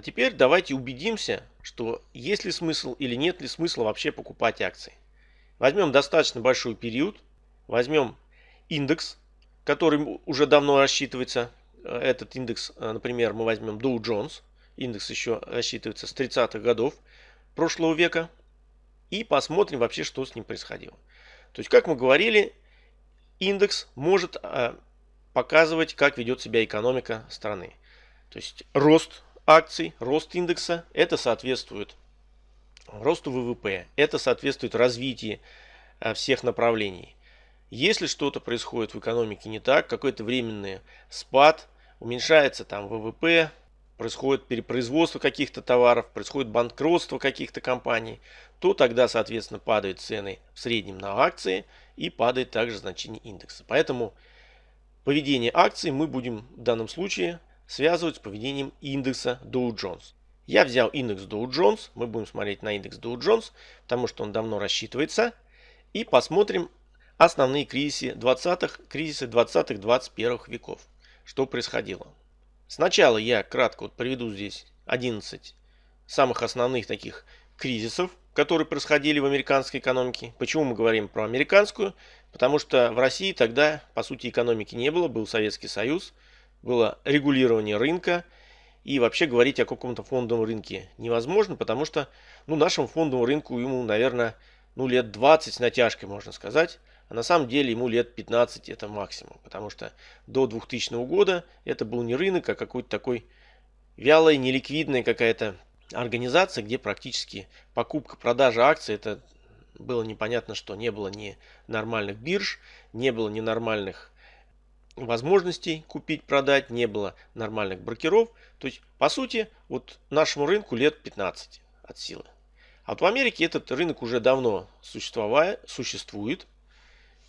А теперь давайте убедимся, что есть ли смысл или нет ли смысла вообще покупать акции. Возьмем достаточно большой период, возьмем индекс, который уже давно рассчитывается. Э, этот индекс, э, например, мы возьмем Dow Jones. Индекс еще рассчитывается с 30-х годов прошлого века. И посмотрим вообще, что с ним происходило. То есть, как мы говорили, индекс может э, показывать, как ведет себя экономика страны. То есть, рост акций, рост индекса, это соответствует росту ВВП, это соответствует развитию э, всех направлений. Если что-то происходит в экономике не так, какой-то временный спад, уменьшается там ВВП, происходит перепроизводство каких-то товаров, происходит банкротство каких-то компаний, то тогда, соответственно, падают цены в среднем на акции и падает также значение индекса. Поэтому поведение акций мы будем в данном случае связывать с поведением индекса Dow Jones. Я взял индекс Dow Jones, мы будем смотреть на индекс Dow Jones, потому что он давно рассчитывается. И посмотрим основные кризисы 20-х, кризисы 20-21 веков. Что происходило. Сначала я кратко вот приведу здесь 11 самых основных таких кризисов, которые происходили в американской экономике. Почему мы говорим про американскую? Потому что в России тогда, по сути, экономики не было, был Советский Союз – было регулирование рынка. И вообще говорить о каком-то фондовом рынке невозможно, потому что ну, нашему фондовому рынку ему, наверное, ну, лет 20 с натяжкой, можно сказать. А на самом деле ему лет 15 это максимум. Потому что до 2000 года это был не рынок, а какой-то такой вялая, неликвидная какая-то организация, где практически покупка-продажа акций это было непонятно что. Не было ни нормальных бирж, не было ни нормальных возможностей купить, продать, не было нормальных брокеров. То есть, по сути, вот нашему рынку лет 15 от силы. А вот в Америке этот рынок уже давно существует.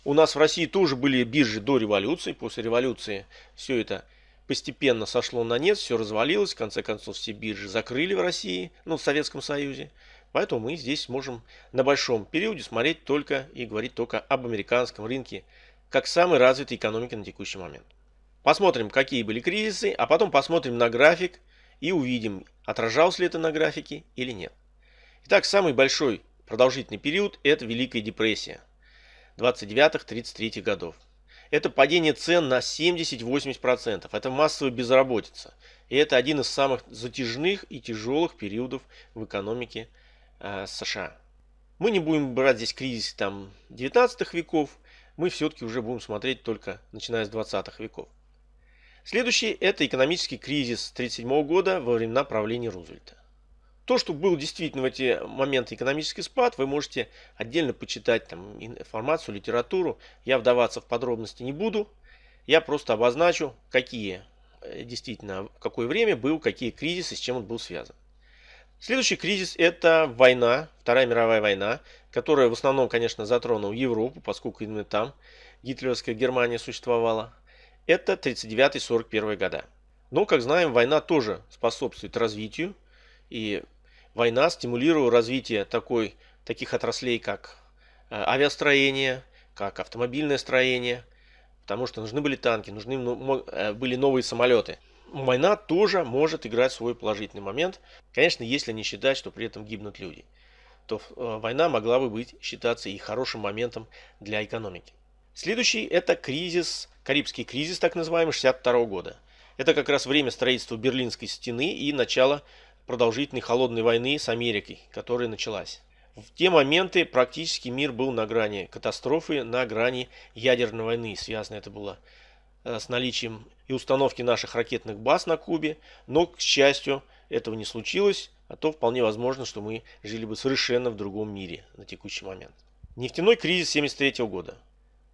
У нас в России тоже были биржи до революции. После революции все это постепенно сошло на нет, все развалилось. В конце концов, все биржи закрыли в России, ну, в Советском Союзе. Поэтому мы здесь можем на большом периоде смотреть только и говорить только об американском рынке как самой развитой экономики на текущий момент. Посмотрим, какие были кризисы, а потом посмотрим на график и увидим, отражалось ли это на графике или нет. Итак, самый большой продолжительный период – это Великая депрессия 29-33 годов. Это падение цен на 70-80%. Это массовая безработица. И это один из самых затяжных и тяжелых периодов в экономике э, США. Мы не будем брать здесь кризис там 19 веков, мы все-таки уже будем смотреть только начиная с 20-х веков. Следующий – это экономический кризис 1937 года во времена правления Рузвельта. То, что был действительно в эти моменты экономический спад, вы можете отдельно почитать там, информацию, литературу. Я вдаваться в подробности не буду. Я просто обозначу, какие э, действительно, в какое время был, какие кризисы, с чем он был связан. Следующий кризис – это война, Вторая мировая война, которая в основном, конечно, затронула Европу, поскольку именно там гитлеровская Германия существовала. Это 39-41 года. Но, как знаем, война тоже способствует развитию. И война стимулировала развитие такой, таких отраслей, как э, авиастроение, как автомобильное строение. Потому что нужны были танки, нужны э, были новые самолеты война тоже может играть свой положительный момент. Конечно, если не считать, что при этом гибнут люди, то э, война могла бы быть считаться и хорошим моментом для экономики. Следующий это кризис, Карибский кризис, так называемый, 62 года. Это как раз время строительства Берлинской стены и начало продолжительной холодной войны с Америкой, которая началась. В те моменты практически мир был на грани катастрофы, на грани ядерной войны. Связано это было Э, с наличием и установки наших ракетных баз на Кубе, но, к счастью, этого не случилось, то вполне возможно, что мы жили бы совершенно в другом мире на текущий момент. Нефтяной кризис 1973 года.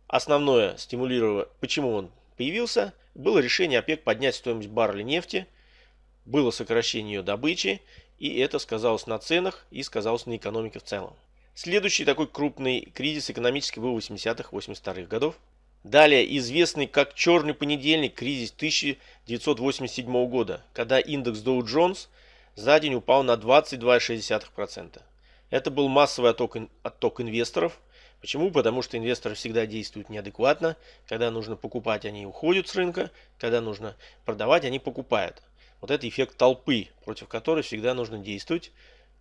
Основное стимулировало, почему он появился, было решение ОПЕК поднять стоимость барреля нефти, было сокращение ее добычи, и это сказалось на ценах и сказалось на экономике в целом. Следующий такой крупный кризис экономический был в 80-х-82-х годов. Далее известный как черный понедельник кризис 1987 года, когда индекс Dow Jones за день упал на 22,6%. Это был массовый отток, отток инвесторов. Почему? Потому что инвесторы всегда действуют неадекватно. Когда нужно покупать, они уходят с рынка. Когда нужно продавать, они покупают. Вот это эффект толпы, против которой всегда нужно действовать,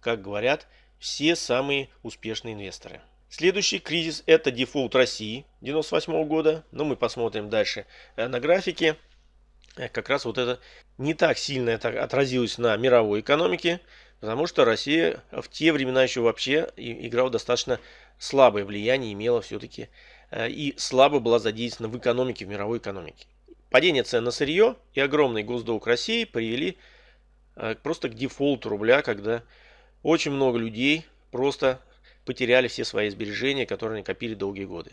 как говорят все самые успешные инвесторы. Следующий кризис это дефолт России 98 года. Но мы посмотрим дальше э, на графике. Э, как раз вот это не так сильно это отразилось на мировой экономике, потому что Россия в те времена еще вообще играла достаточно слабое влияние, имела все-таки э, и слабо была задействована в экономике, в мировой экономике. Падение цен на сырье и огромный госдолг России привели просто к дефолту рубля, когда очень много людей просто потеряли все свои сбережения, которые они копили долгие годы.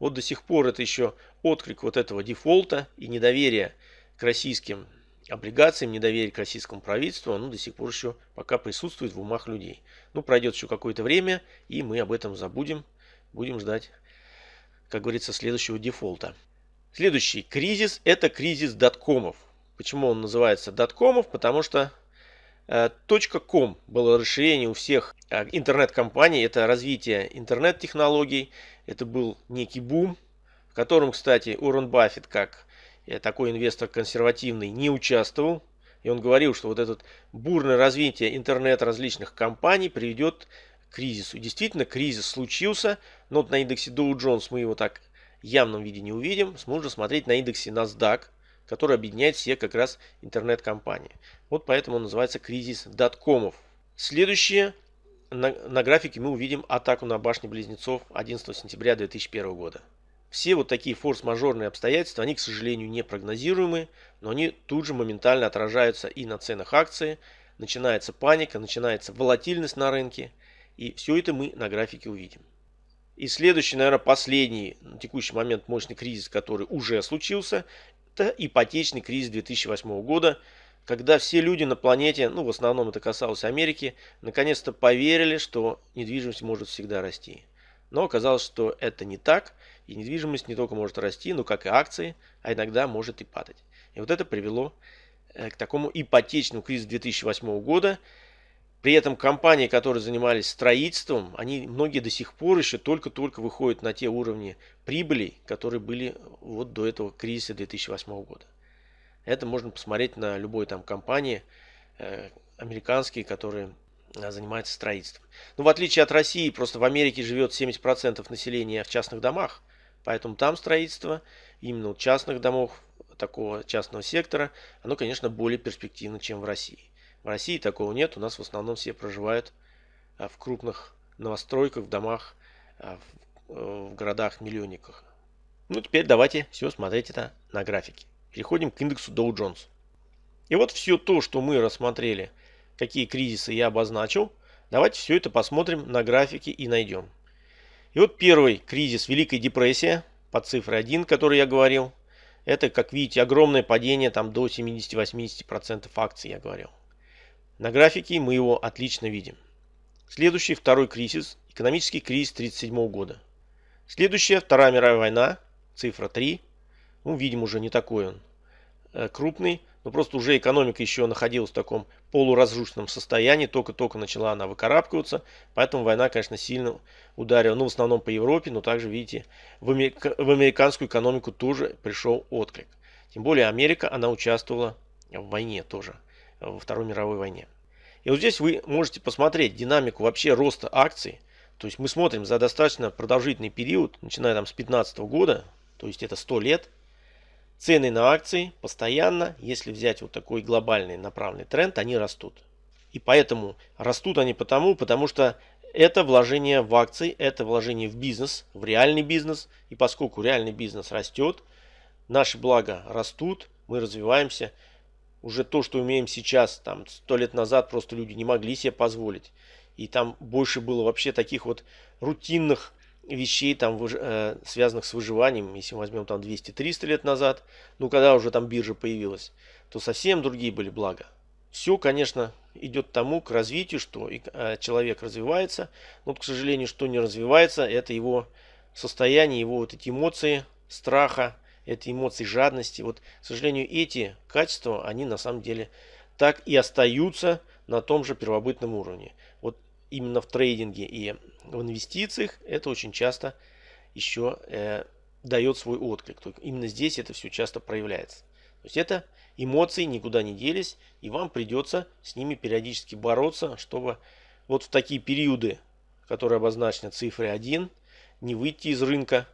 Вот до сих пор это еще отклик вот этого дефолта и недоверия к российским облигациям, недоверие к российскому правительству, оно до сих пор еще пока присутствует в умах людей. Ну, пройдет еще какое-то время, и мы об этом забудем. Будем ждать, как говорится, следующего дефолта. Следующий кризис – это кризис доткомов. Почему он называется доткомов? Потому что Э, .com было расширение у всех э, интернет-компаний, это развитие интернет-технологий, это был некий бум, в котором, кстати, Уоррен Баффет, как э, такой инвестор консервативный, не участвовал. И он говорил, что вот это бурное развитие интернет различных компаний приведет к кризису. И действительно, кризис случился, но вот на индексе Dow Jones мы его так в явном виде не увидим. Сможем смотреть на индексе NASDAQ, который объединяет все как раз интернет-компании. Вот поэтому он называется кризис доткомов. Следующее. На, на графике мы увидим атаку на башни близнецов 11 сентября 2001 года. Все вот такие форс-мажорные обстоятельства, они, к сожалению, не прогнозируемы, но они тут же моментально отражаются и на ценах акций, начинается паника, начинается волатильность на рынке, и все это мы на графике увидим. И следующий, наверное, последний на текущий момент мощный кризис, который уже случился, это ипотечный кризис 2008 года, когда все люди на планете, ну в основном это касалось Америки, наконец-то поверили, что недвижимость может всегда расти. Но оказалось, что это не так, и недвижимость не только может расти, но как и акции, а иногда может и падать. И вот это привело э, к такому ипотечному кризису 2008 года, при этом компании, которые занимались строительством, они многие до сих пор еще только-только выходят на те уровни прибыли, которые были вот до этого кризиса 2008 года. Это можно посмотреть на любой там компании э, американские, которые э, занимаются строительством. Но в отличие от России, просто в Америке живет 70% населения в частных домах, поэтому там строительство именно частных домов, такого частного сектора, оно, конечно, более перспективно, чем в России. В России такого нет. У нас в основном все проживают а, в крупных новостройках, в домах, а, в э, городах-миллионниках. Ну, теперь давайте все смотреть это на графике. Переходим к индексу Dow Jones. И вот все то, что мы рассмотрели, какие кризисы я обозначил, давайте все это посмотрим на графике и найдем. И вот первый кризис Великая депрессия по цифре 1, который я говорил. Это, как видите, огромное падение там до 70-80% акций, я говорил. На графике мы его отлично видим. Следующий второй кризис, экономический кризис 1937 года. Следующая Вторая мировая война, цифра 3. Ну, видим уже не такой он э, крупный, но просто уже экономика еще находилась в таком полуразрушенном состоянии, только-только начала она выкарабкиваться, поэтому война, конечно, сильно ударила, ну, в основном по Европе, но также, видите, в, америка в американскую экономику тоже пришел отклик. Тем более Америка, она участвовала в войне тоже во Второй мировой войне. И вот здесь вы можете посмотреть динамику вообще роста акций. То есть мы смотрим за достаточно продолжительный период, начиная там с 15 года, то есть это 100 лет. Цены на акции постоянно, если взять вот такой глобальный направленный тренд, они растут. И поэтому растут они потому, потому что это вложение в акции, это вложение в бизнес, в реальный бизнес. И поскольку реальный бизнес растет, наши блага растут, мы развиваемся уже то, что умеем сейчас, там, сто лет назад просто люди не могли себе позволить. И там больше было вообще таких вот рутинных вещей, там, э, связанных с выживанием. Если мы возьмем там 200-300 лет назад, ну, когда уже там биржа появилась, то совсем другие были блага. Все, конечно, идет тому, к развитию, что э, человек развивается. Но, к сожалению, что не развивается, это его состояние, его вот эти эмоции страха, это эмоции жадности. Вот, к сожалению, эти качества, они на самом деле так и остаются на том же первобытном уровне. Именно в трейдинге и в инвестициях это очень часто еще э, дает свой отклик. Именно здесь это все часто проявляется. То есть это эмоции никуда не делись, и вам придется с ними периодически бороться, чтобы вот в такие периоды, которые обозначены цифрой 1, не выйти из рынка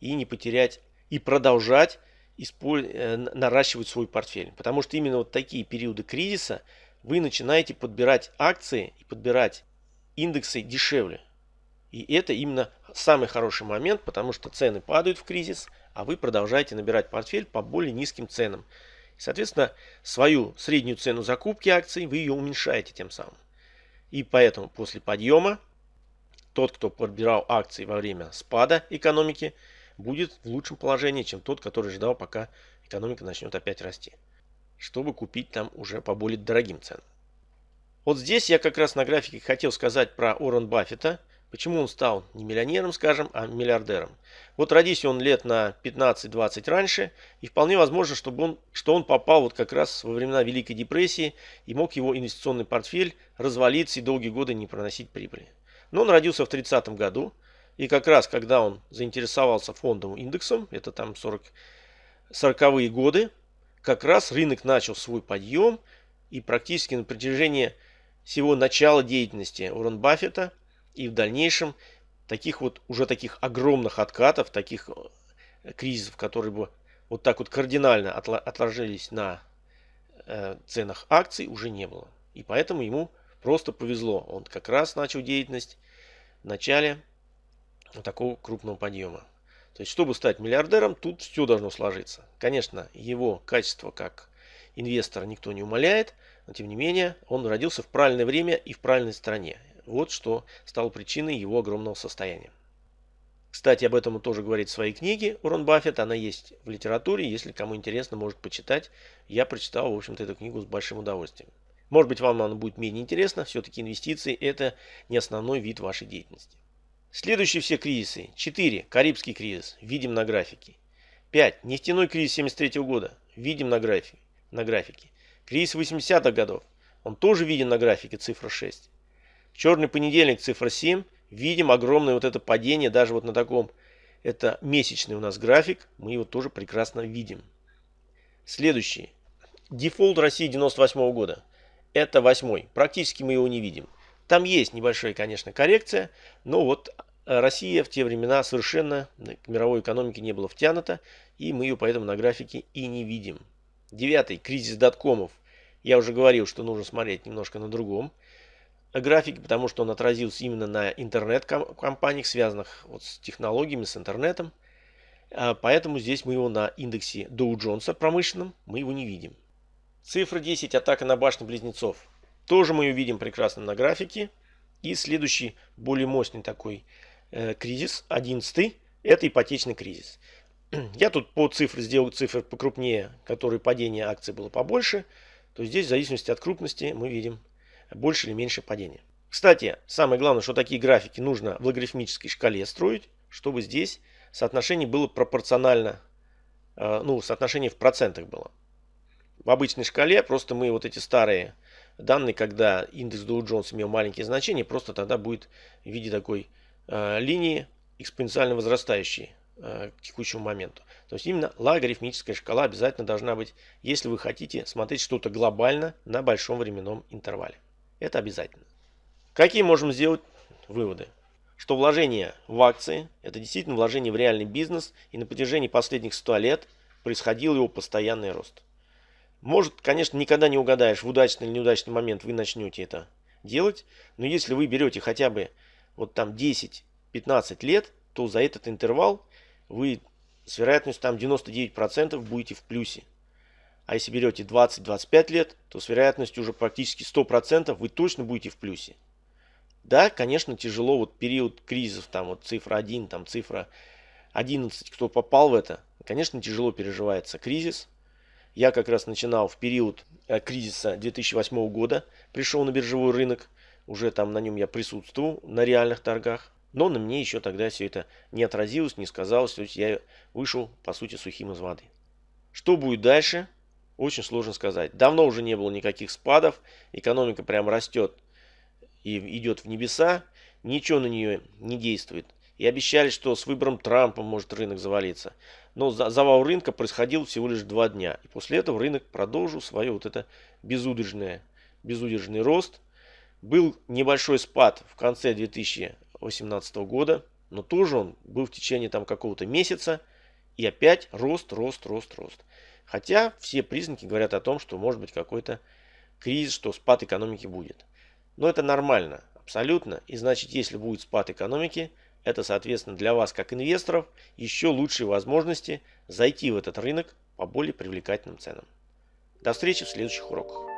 и не потерять, и продолжать э, наращивать свой портфель. Потому что именно вот такие периоды кризиса вы начинаете подбирать акции и подбирать индексы дешевле. И это именно самый хороший момент, потому что цены падают в кризис, а вы продолжаете набирать портфель по более низким ценам. Соответственно, свою среднюю цену закупки акций вы ее уменьшаете тем самым. И поэтому после подъема тот, кто подбирал акции во время спада экономики, будет в лучшем положении, чем тот, который ждал, пока экономика начнет опять расти, чтобы купить там уже по более дорогим ценам. Вот здесь я как раз на графике хотел сказать про Уоррен Баффета – Почему он стал не миллионером, скажем, а миллиардером? Вот родись он лет на 15-20 раньше, и вполне возможно, чтобы он, что он попал вот как раз во времена Великой депрессии и мог его инвестиционный портфель развалиться и долгие годы не проносить прибыли. Но он родился в 30 году, и как раз когда он заинтересовался фондовым индексом, это там 40, 40-е годы, как раз рынок начал свой подъем, и практически на протяжении всего начала деятельности Уоррен Баффета – и в дальнейшем таких вот уже таких огромных откатов, таких э, кризисов, которые бы вот так вот кардинально отложились на э, ценах акций, уже не было. И поэтому ему просто повезло. Он как раз начал деятельность в начале вот такого крупного подъема. То есть, чтобы стать миллиардером, тут все должно сложиться. Конечно, его качество как инвестора никто не умаляет, но тем не менее, он родился в правильное время и в правильной стране. Вот что стало причиной его огромного состояния. Кстати, об этом он тоже говорит в своей книге Урон Баффет. Она есть в литературе. Если кому интересно, может почитать. Я прочитал, в общем-то, эту книгу с большим удовольствием. Может быть, вам она будет менее интересна. Все-таки инвестиции – это не основной вид вашей деятельности. Следующие все кризисы. 4. Карибский кризис. Видим на графике. 5. Нефтяной кризис 73 года. Видим на графике. На графике. Кризис 80-х годов. Он тоже виден на графике, цифра 6. Черный понедельник, цифра 7. Видим огромное вот это падение, даже вот на таком, это месячный у нас график, мы его тоже прекрасно видим. Следующий. Дефолт России 98 -го года. Это восьмой. Практически мы его не видим. Там есть небольшая, конечно, коррекция, но вот Россия в те времена совершенно к мировой экономике не была втянута, и мы ее поэтому на графике и не видим. Девятый. Кризис доткомов. Я уже говорил, что нужно смотреть немножко на другом графике, потому что он отразился именно на интернет-компаниях, связанных вот с технологиями, с интернетом. А, поэтому здесь мы его на индексе Dow Jones промышленном, мы его не видим. Цифра 10, атака на башню близнецов. Тоже мы ее видим прекрасно на графике. И следующий, более мощный такой э, кризис, 11 это ипотечный кризис. Я тут по цифре сделал цифры покрупнее, которые падение акций было побольше. То здесь в зависимости от крупности мы видим больше или меньше падения. Кстати, самое главное, что такие графики нужно в логарифмической шкале строить, чтобы здесь соотношение было пропорционально, э, ну, соотношение в процентах было. В обычной шкале просто мы вот эти старые данные, когда индекс Dow Jones имел маленькие значения, просто тогда будет в виде такой э, линии экспоненциально возрастающей к текущему моменту. То есть именно логарифмическая шкала обязательно должна быть, если вы хотите смотреть что-то глобально на большом временном интервале. Это обязательно. Какие можем сделать выводы? Что вложение в акции – это действительно вложение в реальный бизнес, и на протяжении последних 100 лет происходил его постоянный рост. Может, конечно, никогда не угадаешь, в удачный или неудачный момент вы начнете это делать, но если вы берете хотя бы вот там 10-15 лет, то за этот интервал вы с вероятностью там 99% будете в плюсе. А если берете 20-25 лет, то с вероятностью уже практически 100% вы точно будете в плюсе. Да, конечно, тяжело, вот период кризисов, там вот цифра 1, там цифра 11, кто попал в это, конечно, тяжело переживается кризис. Я как раз начинал в период э, кризиса 2008 года, пришел на биржевой рынок, уже там на нем я присутствовал, на реальных торгах. Но на мне еще тогда все это не отразилось, не сказалось, то есть я вышел, по сути, сухим из воды. Что будет дальше? Очень сложно сказать. Давно уже не было никаких спадов. Экономика прям растет и идет в небеса. Ничего на нее не действует. и обещали, что с выбором Трампа может рынок завалиться. Но завал рынка происходил всего лишь два дня. И после этого рынок продолжил свое вот это безудержное, безудержный рост. Был небольшой спад в конце 2018 года, но тоже он был в течение там какого-то месяца. И опять рост, рост, рост, рост. Хотя все признаки говорят о том, что может быть какой-то кризис, что спад экономики будет. Но это нормально, абсолютно. И значит, если будет спад экономики, это, соответственно, для вас, как инвесторов, еще лучшие возможности зайти в этот рынок по более привлекательным ценам. До встречи в следующих уроках.